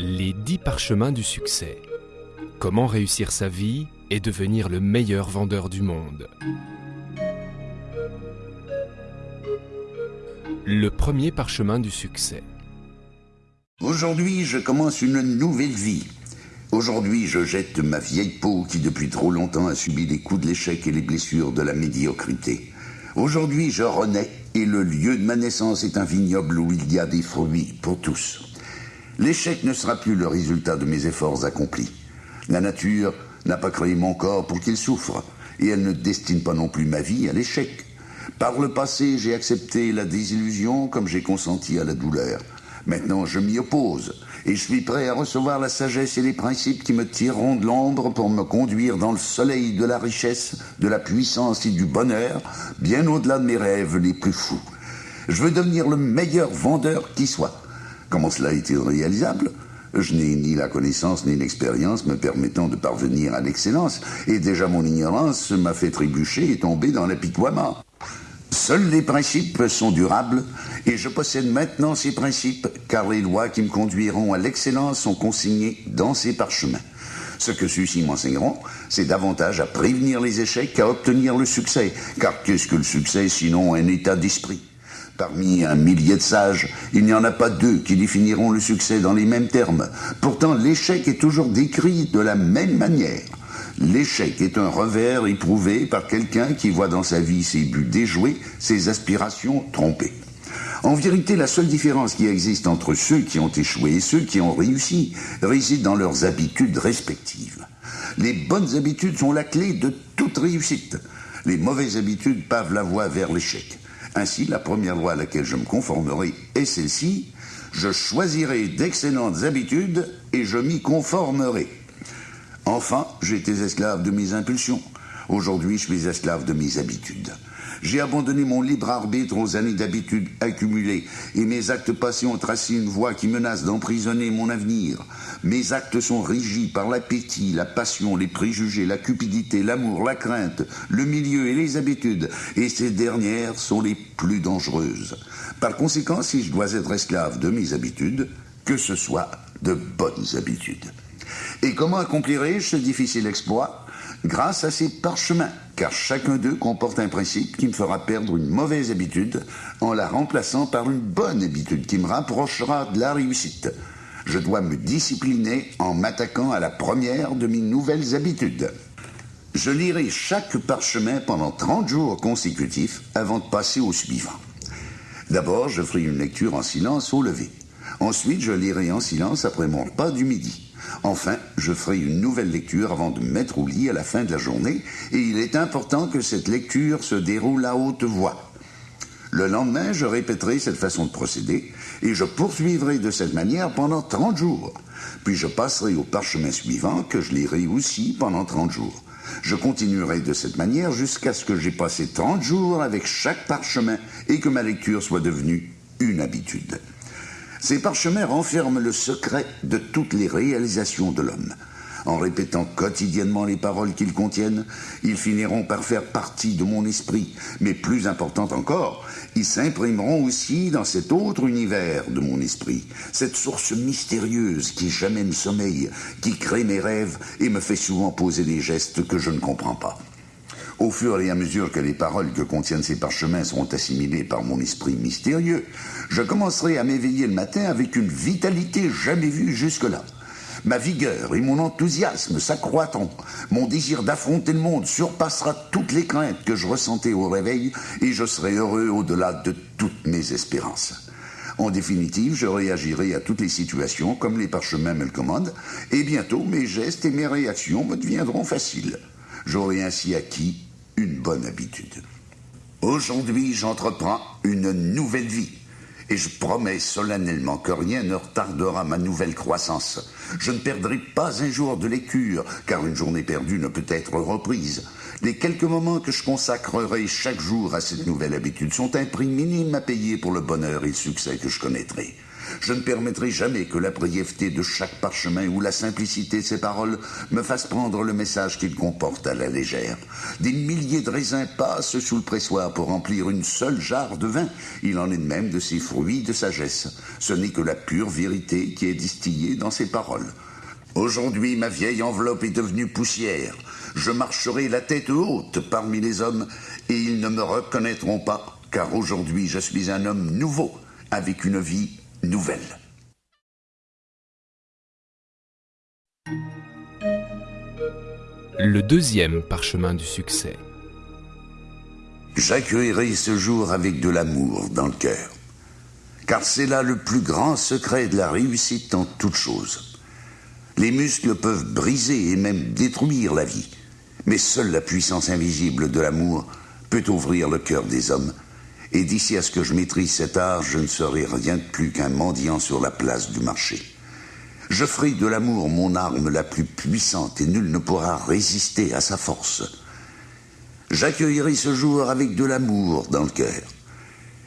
Les 10 parchemins du succès. Comment réussir sa vie et devenir le meilleur vendeur du monde. Le premier parchemin du succès. Aujourd'hui, je commence une nouvelle vie. Aujourd'hui, je jette ma vieille peau qui depuis trop longtemps a subi les coups de l'échec et les blessures de la médiocrité. Aujourd'hui, je renais et le lieu de ma naissance est un vignoble où il y a des fruits pour tous. L'échec ne sera plus le résultat de mes efforts accomplis. La nature n'a pas créé mon corps pour qu'il souffre, et elle ne destine pas non plus ma vie à l'échec. Par le passé, j'ai accepté la désillusion comme j'ai consenti à la douleur. Maintenant, je m'y oppose, et je suis prêt à recevoir la sagesse et les principes qui me tireront de l'ombre pour me conduire dans le soleil de la richesse, de la puissance et du bonheur, bien au-delà de mes rêves les plus fous. Je veux devenir le meilleur vendeur qui soit. Comment cela est-il réalisable? Je n'ai ni la connaissance ni l'expérience me permettant de parvenir à l'excellence, et déjà mon ignorance m'a fait trébucher et tomber dans l'apitoiement. Seuls les principes sont durables, et je possède maintenant ces principes, car les lois qui me conduiront à l'excellence sont consignées dans ces parchemins. Ce que ceux-ci m'enseigneront, c'est davantage à prévenir les échecs qu'à obtenir le succès, car qu'est-ce que le succès sinon un état d'esprit? Parmi un millier de sages, il n'y en a pas deux qui définiront le succès dans les mêmes termes. Pourtant, l'échec est toujours décrit de la même manière. L'échec est un revers éprouvé par quelqu'un qui voit dans sa vie ses buts déjoués, ses aspirations trompées. En vérité, la seule différence qui existe entre ceux qui ont échoué et ceux qui ont réussi réside dans leurs habitudes respectives. Les bonnes habitudes sont la clé de toute réussite. Les mauvaises habitudes pavent la voie vers l'échec. Ainsi, la première loi à laquelle je me conformerai est celle-ci. Je choisirai d'excellentes habitudes et je m'y conformerai. Enfin, j'étais esclave de mes impulsions. Aujourd'hui, je suis esclave de mes habitudes. J'ai abandonné mon libre arbitre aux années d'habitude accumulées, et mes actes passés ont tracé une voie qui menace d'emprisonner mon avenir. Mes actes sont régis par l'appétit, la passion, les préjugés, la cupidité, l'amour, la crainte, le milieu et les habitudes, et ces dernières sont les plus dangereuses. Par conséquent, si je dois être esclave de mes habitudes, que ce soit de bonnes habitudes. Et comment accomplirai-je ce difficile exploit? Grâce à ces parchemins, car chacun d'eux comporte un principe qui me fera perdre une mauvaise habitude en la remplaçant par une bonne habitude qui me rapprochera de la réussite. Je dois me discipliner en m'attaquant à la première de mes nouvelles habitudes. Je lirai chaque parchemin pendant 30 jours consécutifs avant de passer au suivant. D'abord, je ferai une lecture en silence au lever. Ensuite, je lirai en silence après mon repas du midi. Enfin, je ferai une nouvelle lecture avant de me mettre au lit à la fin de la journée, et il est important que cette lecture se déroule à haute voix. Le lendemain, je répéterai cette façon de procéder, et je poursuivrai de cette manière pendant 30 jours. Puis je passerai au parchemin suivant, que je lirai aussi pendant 30 jours. Je continuerai de cette manière jusqu'à ce que j'ai passé 30 jours avec chaque parchemin et que ma lecture soit devenue une habitude. Ces parchemins renferment le secret de toutes les réalisations de l'homme. En répétant quotidiennement les paroles qu'ils contiennent, ils finiront par faire partie de mon esprit. Mais plus important encore, ils s'imprimeront aussi dans cet autre univers de mon esprit, cette source mystérieuse qui jamais ne sommeille, qui crée mes rêves et me fait souvent poser des gestes que je ne comprends pas. Au fur et à mesure que les paroles que contiennent ces parchemins seront assimilées par mon esprit mystérieux, je commencerai à m'éveiller le matin avec une vitalité jamais vue jusque-là. Ma vigueur et mon enthousiasme s'accroîtront. Mon désir d'affronter le monde surpassera toutes les craintes que je ressentais au réveil et je serai heureux au-delà de toutes mes espérances. En définitive, je réagirai à toutes les situations comme les parchemins me le commandent, et bientôt mes gestes et mes réactions me deviendront faciles. J'aurai ainsi acquis une bonne habitude. Aujourd'hui, j'entreprends une nouvelle vie. Et je promets solennellement que rien ne retardera ma nouvelle croissance. Je ne perdrai pas un jour de lecture, car une journée perdue ne peut être reprise. Les quelques moments que je consacrerai chaque jour à cette nouvelle habitude sont un prix minime à payer pour le bonheur et le succès que je connaîtrai. Je ne permettrai jamais que la brièveté de chaque parchemin ou la simplicité de ses paroles me fassent prendre le message qu'il comporte à la légère. Des milliers de raisins passent sous le pressoir pour remplir une seule jarre de vin. Il en est de même de ces fruits de sagesse. Ce n'est que la pure vérité qui est distillée dans ses paroles. Aujourd'hui, ma vieille enveloppe est devenue poussière. Je marcherai la tête haute parmi les hommes et ils ne me reconnaîtront pas, car aujourd'hui je suis un homme nouveau, avec une vie nouvelle. Le deuxième parchemin du succès. J'accueillerai ce jour avec de l'amour dans le cœur, car c'est là le plus grand secret de la réussite en toute chose. Les muscles peuvent briser et même détruire la vie, mais seule la puissance invisible de l'amour peut ouvrir le cœur des hommes. Et d'ici à ce que je maîtrise cet art, je ne serai rien de plus qu'un mendiant sur la place du marché. Je ferai de l'amour mon arme la plus puissante et nul ne pourra résister à sa force. J'accueillerai ce jour avec de l'amour dans le cœur.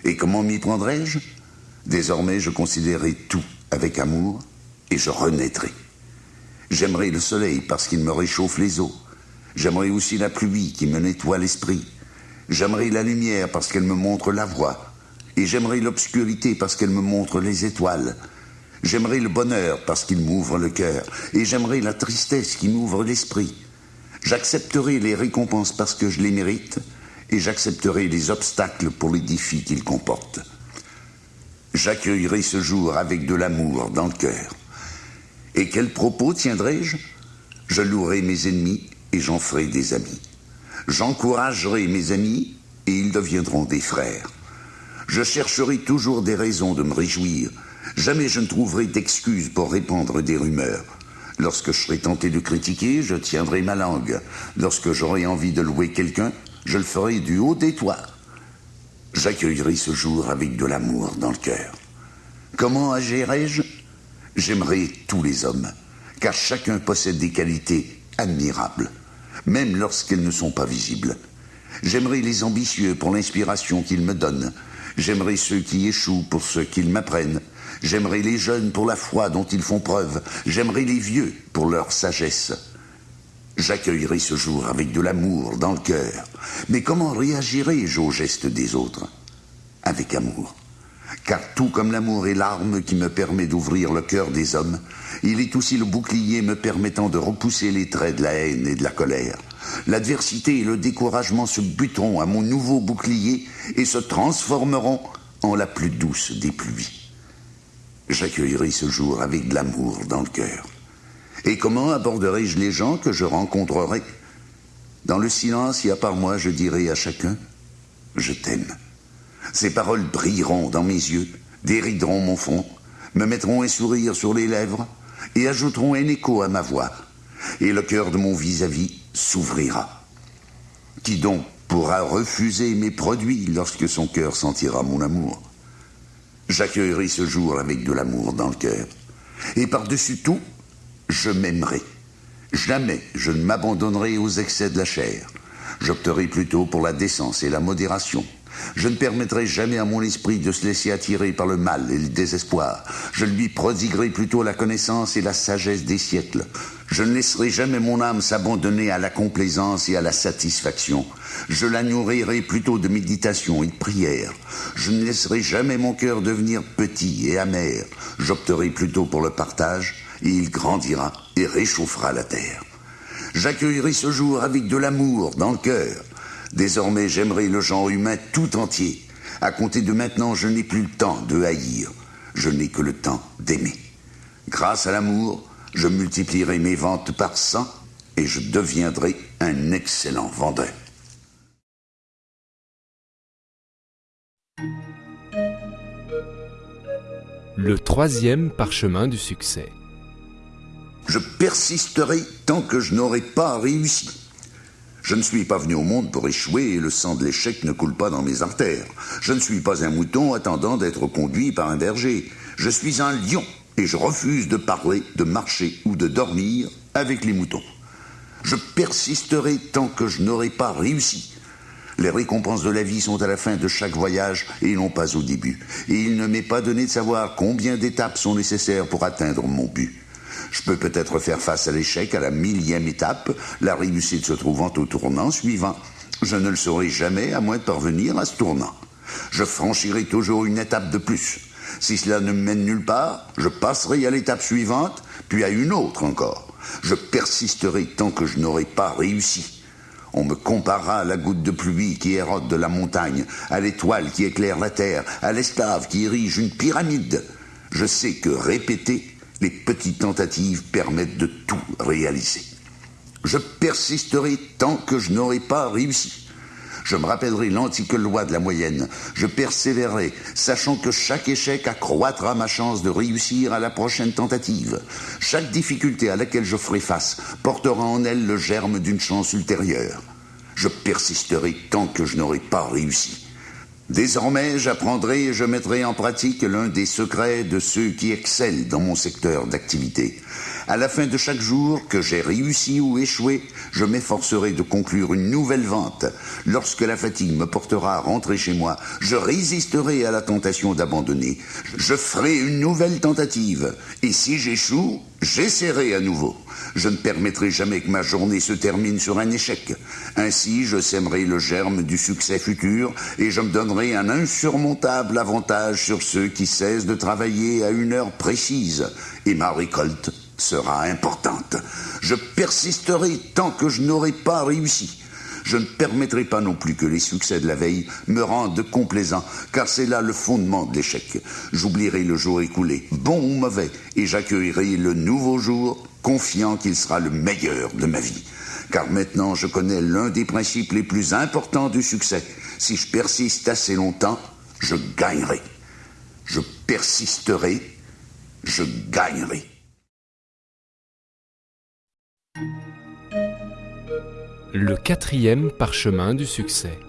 Et comment m'y prendrai-je? Désormais, je considérerai tout avec amour et je renaîtrai. J'aimerai le soleil parce qu'il me réchauffe les os. J'aimerai aussi la pluie qui me nettoie l'esprit. J'aimerai la lumière parce qu'elle me montre la voie. Et j'aimerai l'obscurité parce qu'elle me montre les étoiles. J'aimerai le bonheur parce qu'il m'ouvre le cœur. Et j'aimerai la tristesse qui m'ouvre l'esprit. J'accepterai les récompenses parce que je les mérite. Et j'accepterai les obstacles pour les défis qu'ils comportent. J'accueillerai ce jour avec de l'amour dans le cœur. Et quel propos tiendrai-je? Je louerai mes ennemis et j'en ferai des amis. J'encouragerai mes amis et ils deviendront des frères. Je chercherai toujours des raisons de me réjouir. Jamais je ne trouverai d'excuses pour répandre des rumeurs. Lorsque je serai tenté de critiquer, je tiendrai ma langue. Lorsque j'aurai envie de louer quelqu'un, je le ferai du haut des toits. J'accueillerai ce jour avec de l'amour dans le cœur. Comment agirai-je? J'aimerai tous les hommes, car chacun possède des qualités admirables, même lorsqu'elles ne sont pas visibles. J'aimerai les ambitieux pour l'inspiration qu'ils me donnent. J'aimerai ceux qui échouent pour ce qu'ils m'apprennent. J'aimerai les jeunes pour la foi dont ils font preuve. J'aimerai les vieux pour leur sagesse. J'accueillerai ce jour avec de l'amour dans le cœur. Mais comment réagirai-je aux gestes des autres? Avec amour. Car tout comme l'amour est l'arme qui me permet d'ouvrir le cœur des hommes, il est aussi le bouclier me permettant de repousser les traits de la haine et de la colère. L'adversité et le découragement se buteront à mon nouveau bouclier et se transformeront en la plus douce des pluies. J'accueillerai ce jour avec de l'amour dans le cœur. Et comment aborderai-je les gens que je rencontrerai? Dans le silence et à part moi, je dirai à chacun Je t'aime. Ces paroles brilleront dans mes yeux, dérideront mon front, me mettront un sourire sur les lèvres et ajouteront un écho à ma voix. Et le cœur de mon vis-à-vis s'ouvrira. Qui donc pourra refuser mes produits lorsque son cœur sentira mon amour? J'accueillerai ce jour avec de l'amour dans le cœur. Et par-dessus tout, je m'aimerai. Jamais je ne m'abandonnerai aux excès de la chair. J'opterai plutôt pour la décence et la modération. Je ne permettrai jamais à mon esprit de se laisser attirer par le mal et le désespoir. Je lui prodiguerai plutôt la connaissance et la sagesse des siècles. Je ne laisserai jamais mon âme s'abandonner à la complaisance et à la satisfaction. Je la nourrirai plutôt de méditation et de prière. Je ne laisserai jamais mon cœur devenir petit et amer. J'opterai plutôt pour le partage et il grandira et réchauffera la terre. J'accueillerai ce jour avec de l'amour dans le cœur. Désormais, j'aimerai le genre humain tout entier. À compter de maintenant, je n'ai plus le temps de haïr. Je n'ai que le temps d'aimer. Grâce à l'amour, je multiplierai mes ventes par cent et je deviendrai un excellent vendeur. Le troisième parchemin du succès. Je persisterai tant que je n'aurai pas réussi. Je ne suis pas venu au monde pour échouer et le sang de l'échec ne coule pas dans mes artères. Je ne suis pas un mouton attendant d'être conduit par un berger. Je suis un lion et je refuse de parler, de marcher ou de dormir avec les moutons. Je persisterai tant que je n'aurai pas réussi. Les récompenses de la vie sont à la fin de chaque voyage et non pas au début. Et il ne m'est pas donné de savoir combien d'étapes sont nécessaires pour atteindre mon but. Je peux peut-être faire face à l'échec à la millième étape, la réussite se trouvant au tournant suivant. Je ne le saurai jamais à moins de parvenir à ce tournant. Je franchirai toujours une étape de plus. Si cela ne mène nulle part, je passerai à l'étape suivante, puis à une autre encore. Je persisterai tant que je n'aurai pas réussi. On me comparera à la goutte de pluie qui érode de la montagne, à l'étoile qui éclaire la terre, à l'esclave qui érige une pyramide. Je sais que répéter, les petites tentatives permettent de tout réaliser. Je persisterai tant que je n'aurai pas réussi. Je me rappellerai l'antique loi de la moyenne. Je persévérerai, sachant que chaque échec accroîtra ma chance de réussir à la prochaine tentative. Chaque difficulté à laquelle je ferai face portera en elle le germe d'une chance ultérieure. Je persisterai tant que je n'aurai pas réussi. Désormais, j'apprendrai et je mettrai en pratique l'un des secrets de ceux qui excellent dans mon secteur d'activité. À la fin de chaque jour, que j'ai réussi ou échoué, je m'efforcerai de conclure une nouvelle vente. Lorsque la fatigue me portera à rentrer chez moi, je résisterai à la tentation d'abandonner. Je ferai une nouvelle tentative. Et si j'échoue, j'essaierai à nouveau. Je ne permettrai jamais que ma journée se termine sur un échec. Ainsi, je sèmerai le germe du succès futur et je me donnerai un insurmontable avantage sur ceux qui cessent de travailler à une heure précise. Et ma récolte sera importante. Je persisterai tant que je n'aurai pas réussi. Je ne permettrai pas non plus que les succès de la veille me rendent complaisant, car c'est là le fondement de l'échec. J'oublierai le jour écoulé, bon ou mauvais, et j'accueillerai le nouveau jour, confiant qu'il sera le meilleur de ma vie. Car maintenant je connais l'un des principes les plus importants du succès. Si je persiste assez longtemps, je gagnerai. Je persisterai, je gagnerai. Le quatrième parchemin du succès.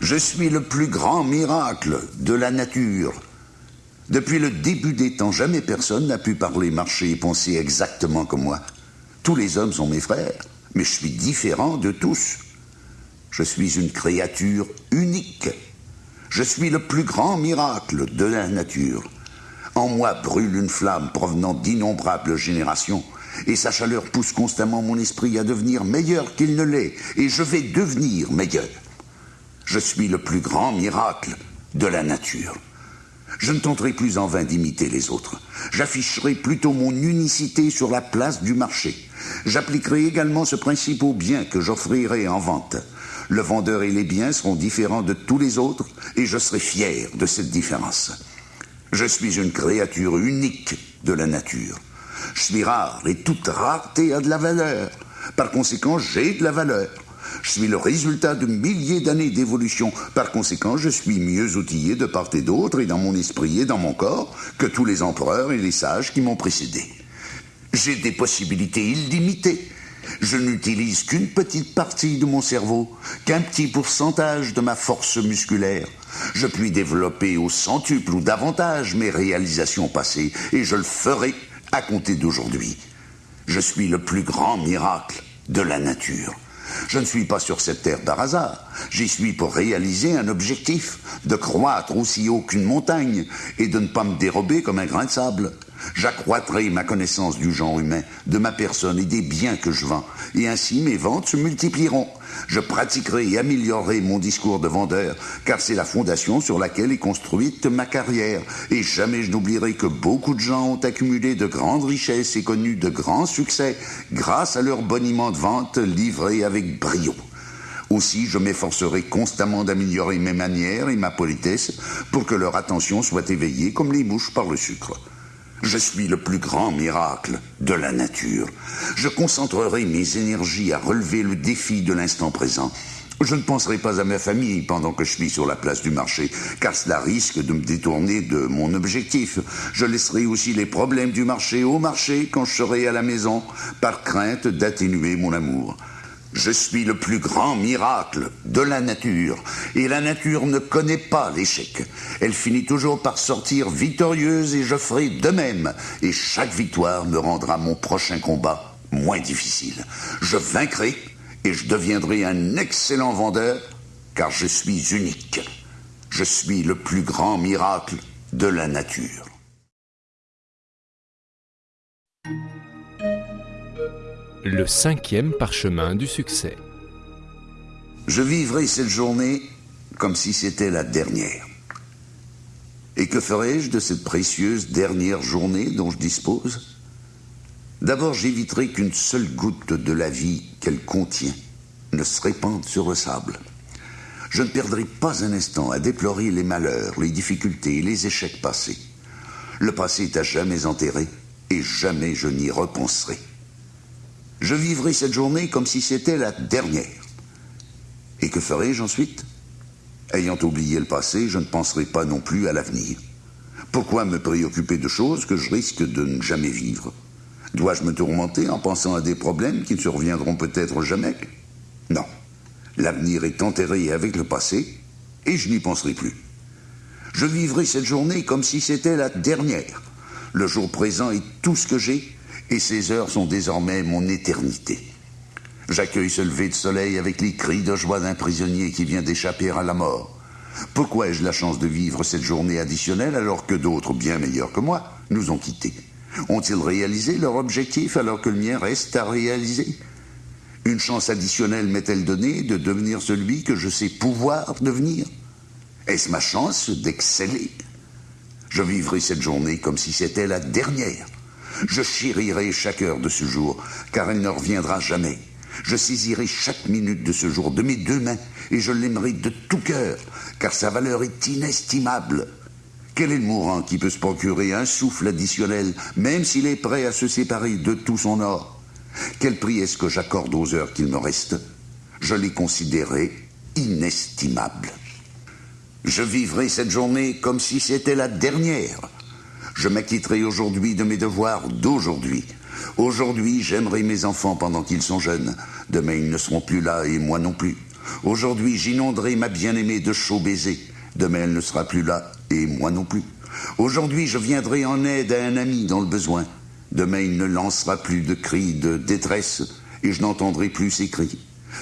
Je suis le plus grand miracle de la nature. Depuis le début des temps, jamais personne n'a pu parler, marcher et penser exactement comme moi. Tous les hommes sont mes frères, mais je suis différent de tous. Je suis une créature unique. Je suis le plus grand miracle de la nature. En moi brûle une flamme provenant d'innombrables générations et sa chaleur pousse constamment mon esprit à devenir meilleur qu'il ne l'est, et je vais devenir meilleur. Je suis le plus grand miracle de la nature. Je ne tenterai plus en vain d'imiter les autres. J'afficherai plutôt mon unicité sur la place du marché. J'appliquerai également ce principe aux biens que j'offrirai en vente. Le vendeur et les biens seront différents de tous les autres et je serai fier de cette différence. Je suis une créature unique de la nature. Je suis rare et toute rareté a de la valeur. Par conséquent, j'ai de la valeur. Je suis le résultat de milliers d'années d'évolution. Par conséquent, je suis mieux outillé de part et d'autre et dans mon esprit et dans mon corps que tous les empereurs et les sages qui m'ont précédé. J'ai des possibilités illimitées. Je n'utilise qu'une petite partie de mon cerveau, qu'un petit pourcentage de ma force musculaire. Je puis développer au centuple ou davantage mes réalisations passées, et je le ferai à compter d'aujourd'hui. Je suis le plus grand miracle de la nature. Je ne suis pas sur cette terre par hasard. J'y suis pour réaliser un objectif, de croître aussi haut qu'une montagne et de ne pas me dérober comme un grain de sable. J'accroîtrai ma connaissance du genre humain, de ma personne et des biens que je vends, et ainsi mes ventes se multiplieront. Je pratiquerai et améliorerai mon discours de vendeur, car c'est la fondation sur laquelle est construite ma carrière, et jamais je n'oublierai que beaucoup de gens ont accumulé de grandes richesses et connu de grands succès grâce à leur boniment de vente livré avec brio. Aussi, je m'efforcerai constamment d'améliorer mes manières et ma politesse pour que leur attention soit éveillée comme les mouches par le sucre. Je suis le plus grand miracle de la nature. Je concentrerai mes énergies à relever le défi de l'instant présent. Je ne penserai pas à ma famille pendant que je suis sur la place du marché, car cela risque de me détourner de mon objectif. Je laisserai aussi les problèmes du marché au marché quand je serai à la maison, par crainte d'atténuer mon amour. Je suis le plus grand miracle de la nature, et la nature ne connaît pas l'échec. Elle finit toujours par sortir victorieuse et je ferai de même, et chaque victoire me rendra mon prochain combat moins difficile. Je vaincrai et je deviendrai un excellent vendeur car je suis unique. Je suis le plus grand miracle de la nature. Le cinquième parchemin du succès. Je vivrai cette journée comme si c'était la dernière. Et que ferai-je de cette précieuse dernière journée dont je dispose? D'abord, j'éviterai qu'une seule goutte de la vie qu'elle contient ne se répande sur le sable. Je ne perdrai pas un instant à déplorer les malheurs, les difficultés les échecs passés. Le passé est à jamais enterré et jamais je n'y repenserai. Je vivrai cette journée comme si c'était la dernière. Et que ferai-je ensuite? Ayant oublié le passé, je ne penserai pas non plus à l'avenir. Pourquoi me préoccuper de choses que je risque de ne jamais vivre? Dois-je me tourmenter en pensant à des problèmes qui ne surviendront peut-être jamais? Non. L'avenir est enterré avec le passé et je n'y penserai plus. Je vivrai cette journée comme si c'était la dernière. Le jour présent est tout ce que j'ai et ces heures sont désormais mon éternité. J'accueille ce lever de soleil avec les cris de joie d'un prisonnier qui vient d'échapper à la mort. Pourquoi ai-je la chance de vivre cette journée additionnelle alors que d'autres, bien meilleurs que moi, nous ont quittés? Ont-ils réalisé leur objectif alors que le mien reste à réaliser? Une chance additionnelle m'est-elle donnée de devenir celui que je sais pouvoir devenir? Est-ce ma chance d'exceller? Je vivrai cette journée comme si c'était la dernière. Je chérirai chaque heure de ce jour, car elle ne reviendra jamais. Je saisirai chaque minute de ce jour de mes deux mains et je l'aimerai de tout cœur, car sa valeur est inestimable. Quel est le mourant qui peut se procurer un souffle additionnel, même s'il est prêt à se séparer de tout son or? Quel prix est-ce que j'accorde aux heures qu'il me reste? Je les considérerai inestimables. Je vivrai cette journée comme si c'était la dernière. Je m'acquitterai aujourd'hui de mes devoirs d'aujourd'hui. Aujourd'hui, j'aimerai mes enfants pendant qu'ils sont jeunes. Demain, ils ne seront plus là et moi non plus. Aujourd'hui, j'inonderai ma bien-aimée de chauds baisers. Demain, elle ne sera plus là et moi non plus. Aujourd'hui, je viendrai en aide à un ami dans le besoin. Demain, il ne lancera plus de cris de détresse et je n'entendrai plus ses cris.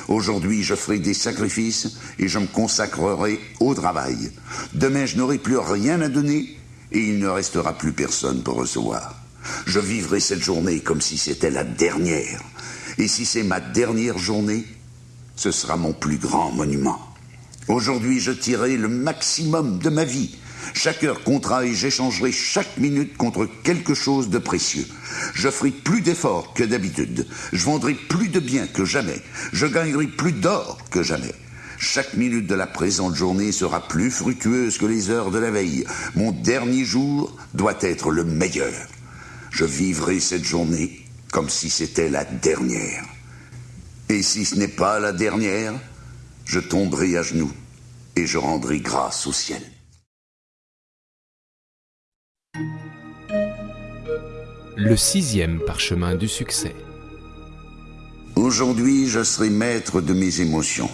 Aujourd'hui, je ferai des sacrifices et je me consacrerai au travail. Demain, je n'aurai plus rien à donner et il ne restera plus personne pour recevoir. Je vivrai cette journée comme si c'était la dernière. Et si c'est ma dernière journée, ce sera mon plus grand monument. Aujourd'hui, je tirerai le maximum de ma vie. Chaque heure comptera et j'échangerai chaque minute contre quelque chose de précieux. Je ferai plus d'efforts que d'habitude. Je vendrai plus de biens que jamais. Je gagnerai plus d'or que jamais. Chaque minute de la présente journée sera plus fructueuse que les heures de la veille. Mon dernier jour doit être le meilleur. Je vivrai cette journée comme si c'était la dernière. Et si ce n'est pas la dernière, je tomberai à genoux et je rendrai grâce au ciel. Le sixième parchemin du succès. Aujourd'hui, je serai maître de mes émotions.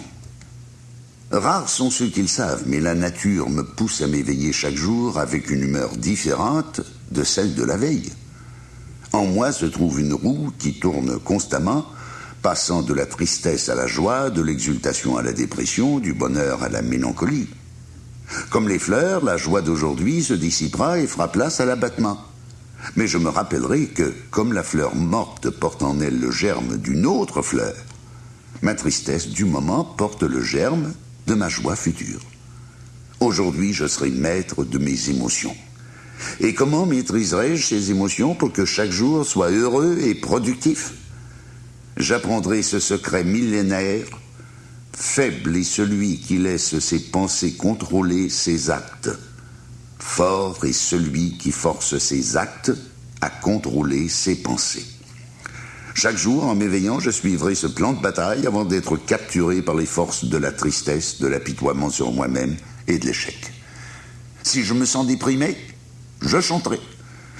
Rares sont ceux qui le savent, mais la nature me pousse à m'éveiller chaque jour avec une humeur différente de celle de la veille. En moi se trouve une roue qui tourne constamment, passant de la tristesse à la joie, de l'exultation à la dépression, du bonheur à la mélancolie. Comme les fleurs, la joie d'aujourd'hui se dissipera et fera place à l'abattement. Mais je me rappellerai que, comme la fleur morte porte en elle le germe d'une autre fleur, ma tristesse du moment porte le germe de ma joie future. Aujourd'hui, je serai maître de mes émotions. Et comment maîtriserai-je ces émotions pour que chaque jour soit heureux et productif? J'apprendrai ce secret millénaire. Faible est celui qui laisse ses pensées contrôler ses actes. Fort est celui qui force ses actes à contrôler ses pensées. Chaque jour, en m'éveillant, je suivrai ce plan de bataille avant d'être capturé par les forces de la tristesse, de l'apitoiement sur moi-même et de l'échec. Si je me sens déprimé, je chanterai.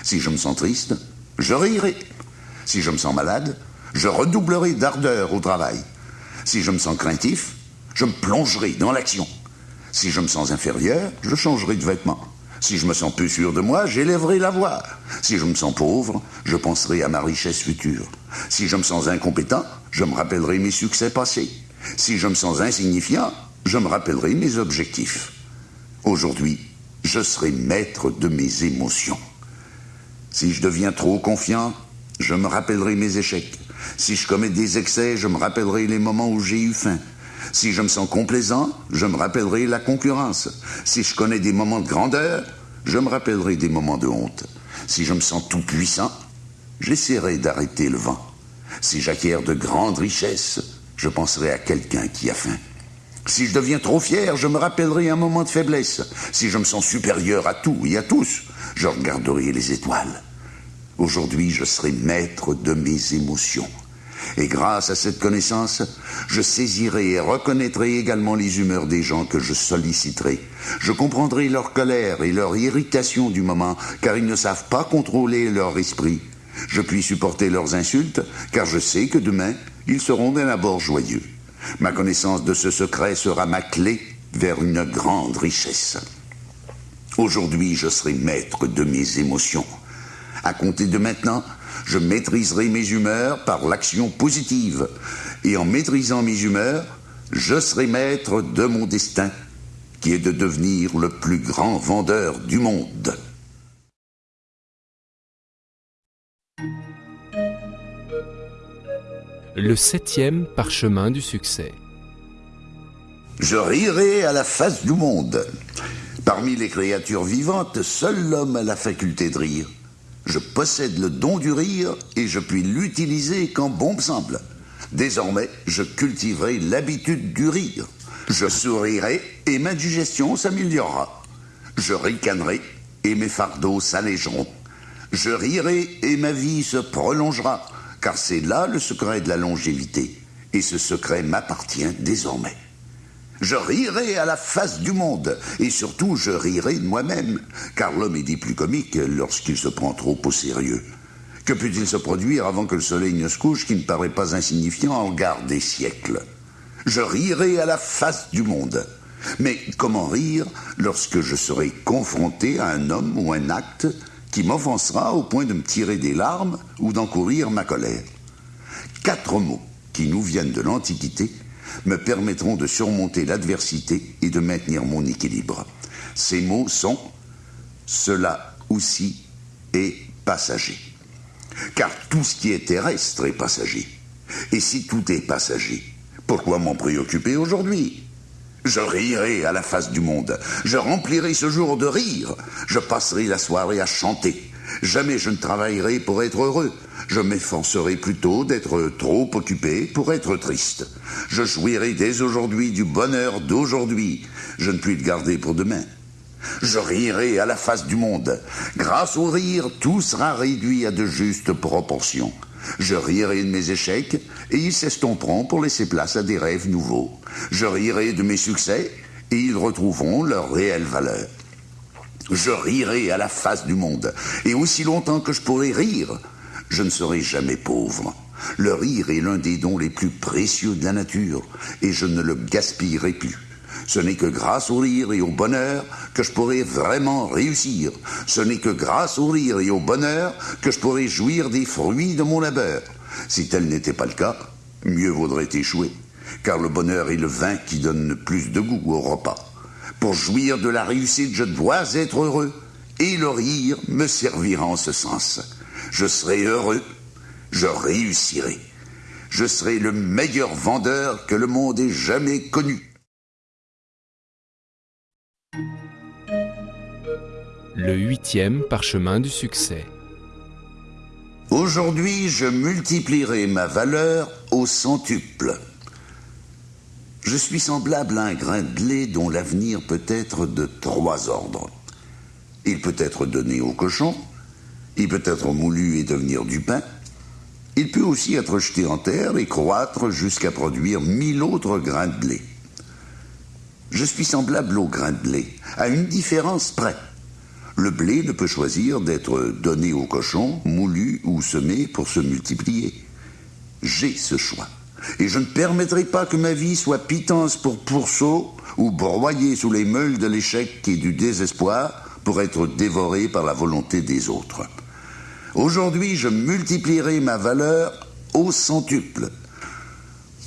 Si je me sens triste, je rirai. Si je me sens malade, je redoublerai d'ardeur au travail. Si je me sens craintif, je me plongerai dans l'action. Si je me sens inférieur, je changerai de vêtements. Si je me sens peu sûr de moi, j'élèverai la voix. Si je me sens pauvre, je penserai à ma richesse future. Si je me sens incompétent, je me rappellerai mes succès passés. Si je me sens insignifiant, je me rappellerai mes objectifs. Aujourd'hui, je serai maître de mes émotions. Si je deviens trop confiant, je me rappellerai mes échecs. Si je commets des excès, je me rappellerai les moments où j'ai eu faim. Si je me sens complaisant, je me rappellerai la concurrence. Si je connais des moments de grandeur, je me rappellerai des moments de honte. Si je me sens tout puissant, j'essaierai d'arrêter le vent. Si j'acquiers de grandes richesses, je penserai à quelqu'un qui a faim. Si je deviens trop fier, je me rappellerai un moment de faiblesse. Si je me sens supérieur à tout et à tous, je regarderai les étoiles. Aujourd'hui, je serai maître de mes émotions. Et grâce à cette connaissance, je saisirai et reconnaîtrai également les humeurs des gens que je solliciterai. Je comprendrai leur colère et leur irritation du moment, car ils ne savent pas contrôler leur esprit. Je puis supporter leurs insultes, car je sais que demain, ils seront d'un abord joyeux. Ma connaissance de ce secret sera ma clé vers une grande richesse. Aujourd'hui, je serai maître de mes émotions. À compter de maintenant, je maîtriserai mes humeurs par l'action positive. Et en maîtrisant mes humeurs, je serai maître de mon destin, qui est de devenir le plus grand vendeur du monde. Le septième parchemin du succès. Je rirai à la face du monde. Parmi les créatures vivantes, seul l'homme a la faculté de rire. Je possède le don du rire et je puis l'utiliser quand bon me semble. Désormais, je cultiverai l'habitude du rire. Je sourirai et ma digestion s'améliorera. Je ricanerai et mes fardeaux s'allégeront. Je rirai et ma vie se prolongera, car c'est là le secret de la longévité. Et ce secret m'appartient désormais. Je rirai à la face du monde, et surtout je rirai de moi-même, car l'homme est dit plus comique lorsqu'il se prend trop au sérieux. Que peut-il se produire avant que le soleil ne se couche qui ne paraît pas insignifiant en regard des siècles? Je rirai à la face du monde. Mais comment rire lorsque je serai confronté à un homme ou un acte qui m'offensera au point de me tirer des larmes ou d'encourir ma colère? Quatre mots qui nous viennent de l'Antiquité me permettront de surmonter l'adversité et de maintenir mon équilibre. Ces mots sont cela aussi est passager. Car tout ce qui est terrestre est passager. Et si tout est passager, pourquoi m'en préoccuper aujourd'hui? Je rirai à la face du monde. Je remplirai ce jour de rire. Je passerai la soirée à chanter. Jamais je ne travaillerai pour être heureux. Je m'efforcerai plutôt d'être trop occupé pour être triste. Je jouirai dès aujourd'hui du bonheur d'aujourd'hui. Je ne puis le garder pour demain. Je rirai à la face du monde. Grâce au rire, tout sera réduit à de justes proportions. Je rirai de mes échecs et ils s'estomperont pour laisser place à des rêves nouveaux. Je rirai de mes succès et ils retrouveront leur réelle valeur. Je rirai à la face du monde et aussi longtemps que je pourrai rire, je ne serai jamais pauvre. Le rire est l'un des dons les plus précieux de la nature, et je ne le gaspillerai plus. Ce n'est que grâce au rire et au bonheur que je pourrai vraiment réussir. Ce n'est que grâce au rire et au bonheur que je pourrai jouir des fruits de mon labeur. Si tel n'était pas le cas, mieux vaudrait échouer, car le bonheur est le vin qui donne le plus de goût au repas. Pour jouir de la réussite, je dois être heureux, et le rire me servira en ce sens. Je serai heureux, je réussirai. Je serai le meilleur vendeur que le monde ait jamais connu. Le huitième parchemin du succès. Aujourd'hui, je multiplierai ma valeur au centuple. Je suis semblable à un grain de blé dont l'avenir peut être de trois ordres. Il peut être donné au cochon, il peut être moulu et devenir du pain. Il peut aussi être jeté en terre et croître jusqu'à produire mille autres grains de blé. Je suis semblable au grain de blé, à une différence près. Le blé ne peut choisir d'être donné au cochon, moulu ou semé pour se multiplier. J'ai ce choix. Et je ne permettrai pas que ma vie soit pitance pour pourceau ou broyée sous les meules de l'échec et du désespoir pour être dévorée par la volonté des autres. Aujourd'hui, je multiplierai ma valeur au centuple.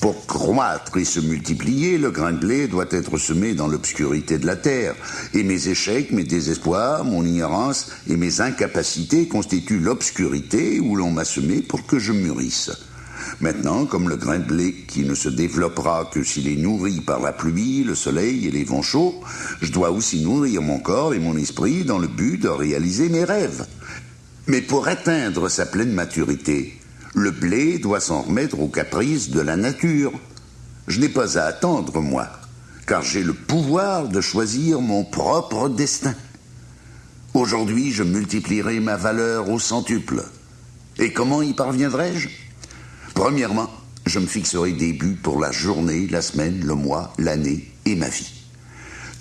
Pour croître et se multiplier, le grain de blé doit être semé dans l'obscurité de la terre, et mes échecs, mes désespoirs, mon ignorance et mes incapacités constituent l'obscurité où l'on m'a semé pour que je mûrisse. Maintenant, comme le grain de blé qui ne se développera que s'il est nourri par la pluie, le soleil et les vents chauds, je dois aussi nourrir mon corps et mon esprit dans le but de réaliser mes rêves. Mais pour atteindre sa pleine maturité, le blé doit s'en remettre aux caprices de la nature. Je n'ai pas à attendre, moi, car j'ai le pouvoir de choisir mon propre destin. Aujourd'hui, je multiplierai ma valeur au centuple. Et comment y parviendrai-je? Premièrement, je me fixerai des buts pour la journée, la semaine, le mois, l'année et ma vie.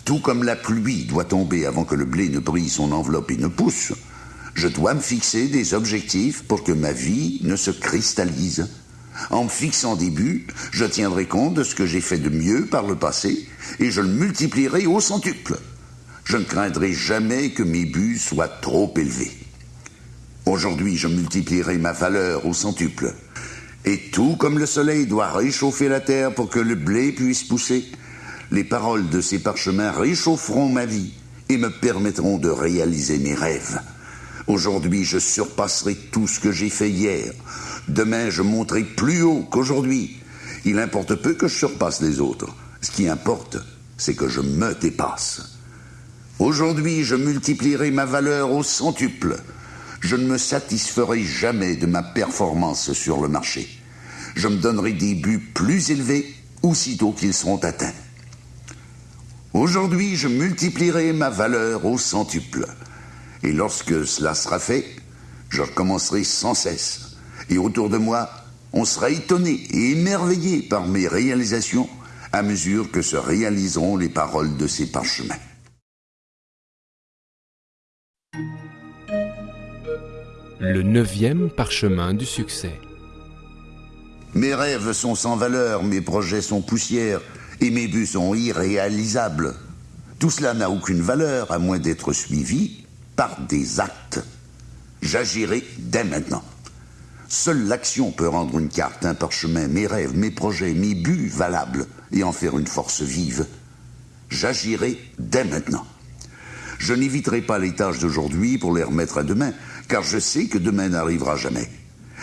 Tout comme la pluie doit tomber avant que le blé ne brille son enveloppe et ne pousse, je dois me fixer des objectifs pour que ma vie ne se cristallise. En me fixant des buts, je tiendrai compte de ce que j'ai fait de mieux par le passé et je le multiplierai au centuple. Je ne craindrai jamais que mes buts soient trop élevés. Aujourd'hui, je multiplierai ma valeur au centuple. Et tout comme le soleil doit réchauffer la terre pour que le blé puisse pousser, les paroles de ces parchemins réchaufferont ma vie et me permettront de réaliser mes rêves. Aujourd'hui, je surpasserai tout ce que j'ai fait hier. Demain, je monterai plus haut qu'aujourd'hui. Il importe peu que je surpasse les autres. Ce qui importe, c'est que je me dépasse. Aujourd'hui, je multiplierai ma valeur au centuple. Je ne me satisferai jamais de ma performance sur le marché. Je me donnerai des buts plus élevés aussitôt qu'ils seront atteints. Aujourd'hui, je multiplierai ma valeur au centuple. Et lorsque cela sera fait, je recommencerai sans cesse. Et autour de moi, on sera étonné et émerveillé par mes réalisations à mesure que se réaliseront les paroles de ces parchemins. Le neuvième parchemin du succès. Mes rêves sont sans valeur, mes projets sont poussière et mes buts sont irréalisables. Tout cela n'a aucune valeur à moins d'être suivi par des actes. J'agirai dès maintenant. Seule l'action peut rendre une carte, un parchemin, mes rêves, mes projets, mes buts valables et en faire une force vive. J'agirai dès maintenant. Je n'éviterai pas les tâches d'aujourd'hui pour les remettre à demain, car je sais que demain n'arrivera jamais.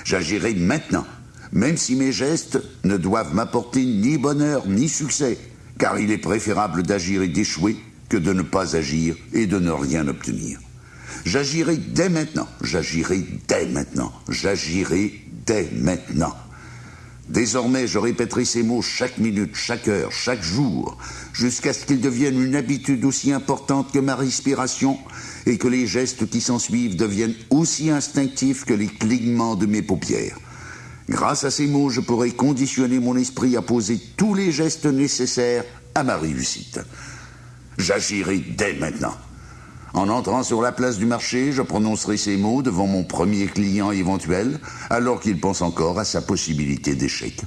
J'agirai maintenant, même si mes gestes ne doivent m'apporter ni bonheur ni succès, car il est préférable d'agir et d'échouer que de ne pas agir et de ne rien obtenir. J'agirai dès maintenant, j'agirai dès maintenant, j'agirai dès maintenant. Désormais, je répéterai ces mots chaque minute, chaque heure, chaque jour, jusqu'à ce qu'ils deviennent une habitude aussi importante que ma respiration et que les gestes qui s'ensuivent deviennent aussi instinctifs que les clignements de mes paupières. Grâce à ces mots, je pourrai conditionner mon esprit à poser tous les gestes nécessaires à ma réussite. J'agirai dès maintenant. En entrant sur la place du marché, je prononcerai ces mots devant mon premier client éventuel, alors qu'il pense encore à sa possibilité d'échec.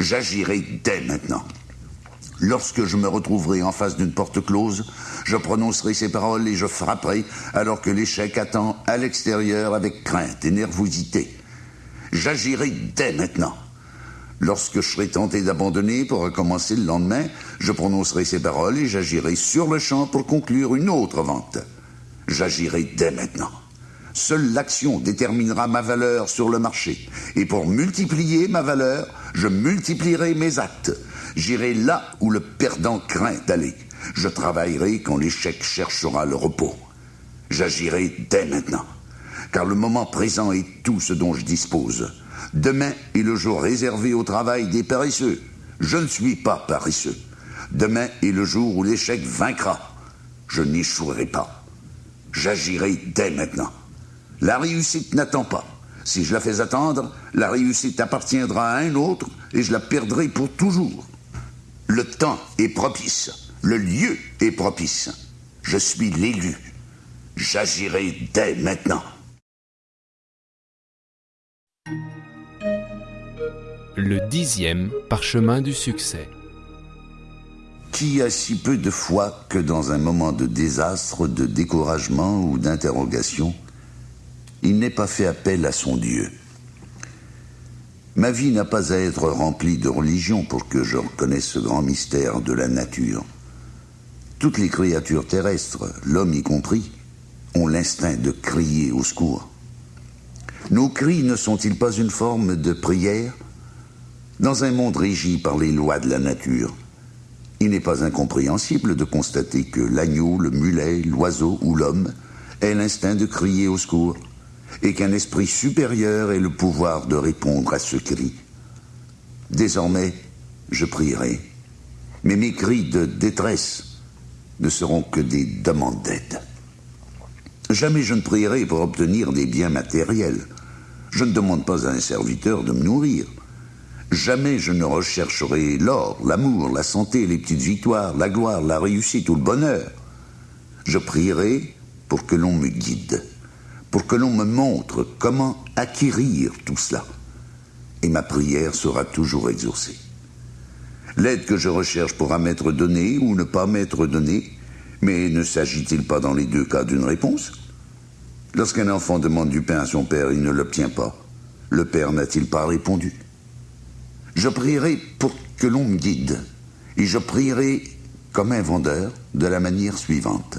J'agirai dès maintenant. Lorsque je me retrouverai en face d'une porte close, je prononcerai ces paroles et je frapperai alors que l'échec attend à l'extérieur avec crainte et nervosité. J'agirai dès maintenant. Lorsque je serai tenté d'abandonner pour recommencer le lendemain, je prononcerai ces paroles et j'agirai sur le champ pour conclure une autre vente. J'agirai dès maintenant. Seule l'action déterminera ma valeur sur le marché. Et pour multiplier ma valeur, je multiplierai mes actes. J'irai là où le perdant craint d'aller. Je travaillerai quand l'échec cherchera le repos. J'agirai dès maintenant. Car le moment présent est tout ce dont je dispose. Demain est le jour réservé au travail des paresseux. Je ne suis pas paresseux. Demain est le jour où l'échec vaincra. Je n'échouerai pas. J'agirai dès maintenant. La réussite n'attend pas. Si je la fais attendre, la réussite appartiendra à un autre et je la perdrai pour toujours. Le temps est propice. Le lieu est propice. Je suis l'élu. J'agirai dès maintenant. Le dixième parchemin du succès. Qui a si peu de foi que dans un moment de désastre, de découragement ou d'interrogation, il n'ait pas fait appel à son Dieu? Ma vie n'a pas à être remplie de religion pour que je reconnaisse ce grand mystère de la nature. Toutes les créatures terrestres, l'homme y compris, ont l'instinct de crier au secours. Nos cris ne sont-ils pas une forme de prière Dans un monde régi par les lois de la nature, il n'est pas incompréhensible de constater que l'agneau, le mulet, l'oiseau ou l'homme ait l'instinct de crier au secours et qu'un esprit supérieur ait le pouvoir de répondre à ce cri. Désormais, je prierai, mais mes cris de détresse ne seront que des demandes d'aide. Jamais je ne prierai pour obtenir des biens matériels. Je ne demande pas à un serviteur de me nourrir. Jamais je ne rechercherai l'or, l'amour, la santé, les petites victoires, la gloire, la réussite ou le bonheur. Je prierai pour que l'on me guide pour que l'on me montre comment acquérir tout cela. Et ma prière sera toujours exaucée. L'aide que je recherche pourra m'être donnée ou ne pas m'être donnée, mais ne s'agit-il pas dans les deux cas d'une réponse? Lorsqu'un enfant demande du pain à son père, il ne l'obtient pas. Le père n'a-t-il pas répondu? Je prierai pour que l'on me guide, et je prierai comme un vendeur de la manière suivante.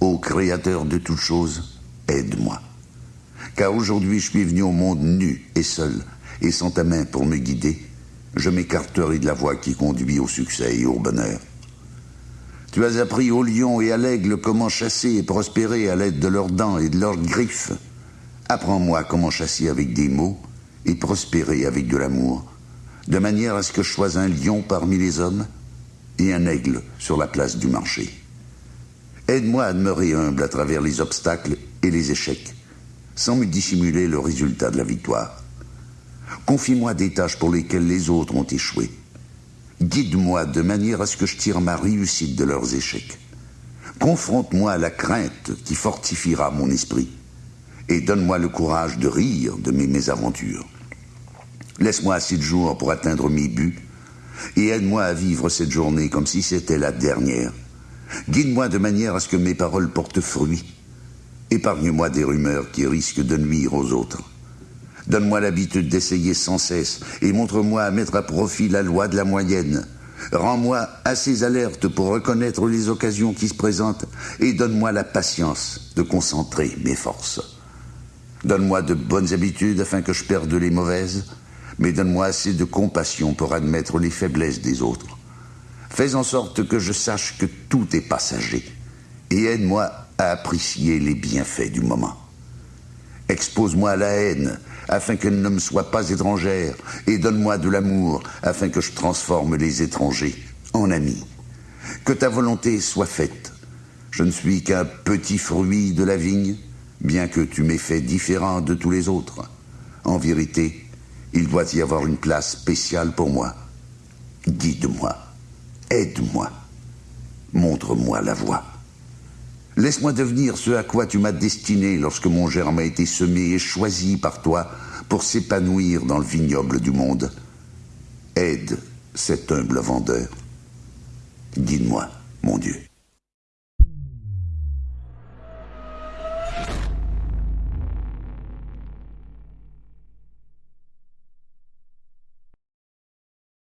Ô Créateur de toutes choses, aide-moi. Car aujourd'hui je suis venu au monde nu et seul, et sans ta main pour me guider, je m'écarterai de la voie qui conduit au succès et au bonheur. Tu as appris au lion et à l'aigle comment chasser et prospérer à l'aide de leurs dents et de leurs griffes. Apprends-moi comment chasser avec des mots et prospérer avec de l'amour, de manière à ce que je sois un lion parmi les hommes et un aigle sur la place du marché. Aide-moi à demeurer humble à travers les obstacles et les échecs, sans me dissimuler le résultat de la victoire. Confie-moi des tâches pour lesquelles les autres ont échoué. Guide-moi de manière à ce que je tire ma réussite de leurs échecs. Confronte-moi à la crainte qui fortifiera mon esprit et donne-moi le courage de rire de mes mésaventures. Laisse-moi assez de jours pour atteindre mes buts et aide-moi à vivre cette journée comme si c'était la dernière Guide-moi de manière à ce que mes paroles portent fruit. Épargne-moi des rumeurs qui risquent de nuire aux autres. Donne-moi l'habitude d'essayer sans cesse et montre-moi à mettre à profit la loi de la moyenne. Rends-moi assez alerte pour reconnaître les occasions qui se présentent et donne-moi la patience de concentrer mes forces. Donne-moi de bonnes habitudes afin que je perde les mauvaises, mais donne-moi assez de compassion pour admettre les faiblesses des autres. Fais en sorte que je sache que tout est passager et aide-moi à apprécier les bienfaits du moment. Expose-moi à la haine afin qu'elle ne me soit pas étrangère et donne-moi de l'amour afin que je transforme les étrangers en amis. Que ta volonté soit faite. Je ne suis qu'un petit fruit de la vigne, bien que tu m'aies fait différent de tous les autres. En vérité, il doit y avoir une place spéciale pour moi. Guide-moi. Aide-moi. Montre-moi la voie. Laisse-moi devenir ce à quoi tu m'as destiné lorsque mon germe a été semé et choisi par toi pour s'épanouir dans le vignoble du monde. Aide cet humble vendeur. Guide-moi, mon Dieu.